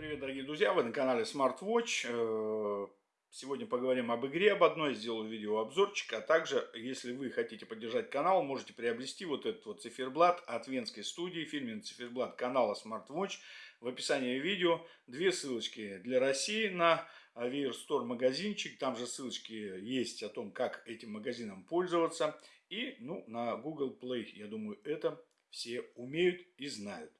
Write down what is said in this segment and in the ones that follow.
Привет, дорогие друзья! Вы на канале Smartwatch. Э, сегодня поговорим об игре, об одной. Сделаю видеообзорчик. А также, если вы хотите поддержать канал, можете приобрести вот этот вот циферблат от венской студии. Фирменный циферблат канала Smartwatch. В описании видео две ссылочки для России на Avier Store магазинчик. Там же ссылочки есть о том, как этим магазином пользоваться. И ну, на Google Play. Я думаю, это все умеют и знают.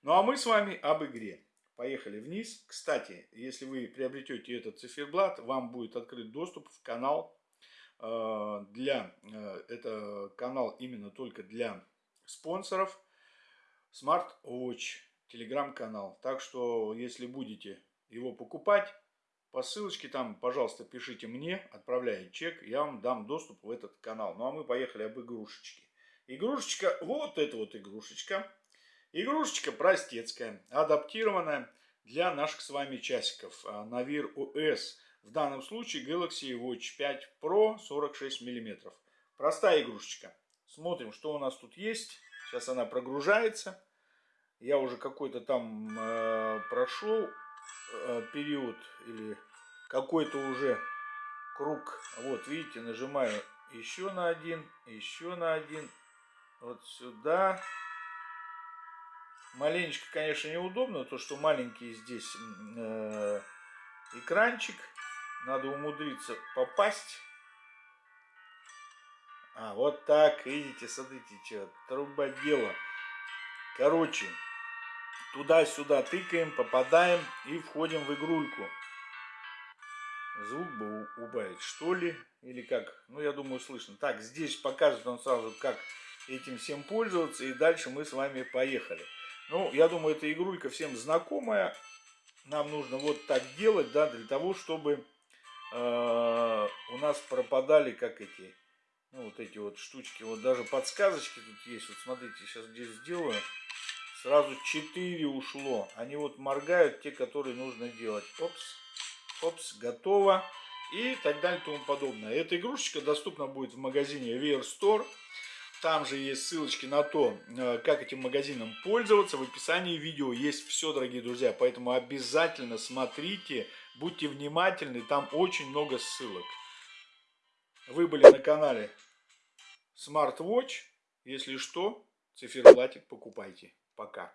Ну а мы с вами об игре. Поехали вниз. Кстати, если вы приобретете этот циферблат, вам будет открыт доступ в канал э, для, э, это канал именно только для спонсоров Smart Watch, телеграм-канал. Так что, если будете его покупать, по ссылочке там, пожалуйста, пишите мне, отправляйте чек, я вам дам доступ в этот канал. Ну а мы поехали об игрушечке. Игрушечка, вот эта вот игрушечка Игрушечка простецкая, адаптированная для наших с вами часиков. Navir OS. В данном случае Galaxy Watch 5 Pro 46 мм. Простая игрушечка. Смотрим, что у нас тут есть. Сейчас она прогружается. Я уже какой-то там э, прошел э, период или какой-то уже круг. Вот, видите, нажимаю еще на один, еще на один. Вот сюда. Маленечко, конечно, неудобно, то, что маленький здесь э, экранчик. Надо умудриться попасть. А, вот так, видите, смотрите, что, труба дело. Короче, туда-сюда тыкаем, попадаем и входим в игрульку. Звук бы убавить, что ли, или как? Ну, я думаю, слышно. Так, здесь покажет он сразу, как этим всем пользоваться, и дальше мы с вами поехали. Ну, я думаю, эта игрулька всем знакомая. Нам нужно вот так делать, да, для того, чтобы э, у нас пропадали, как эти, ну, вот эти вот штучки. Вот даже подсказочки тут есть. Вот смотрите, сейчас здесь сделаю. Сразу 4 ушло. Они вот моргают, те, которые нужно делать. Опс, опс, готово. И так далее и тому подобное. Эта игрушечка доступна будет в магазине Wear Store. Там же есть ссылочки на то, э, как этим магазином пользоваться. В описании видео есть все, дорогие друзья. Поэтому обязательно смотрите, будьте внимательны. Там очень много ссылок. Вы были на канале Smart Watch. Если что, циферблатик покупайте. Пока.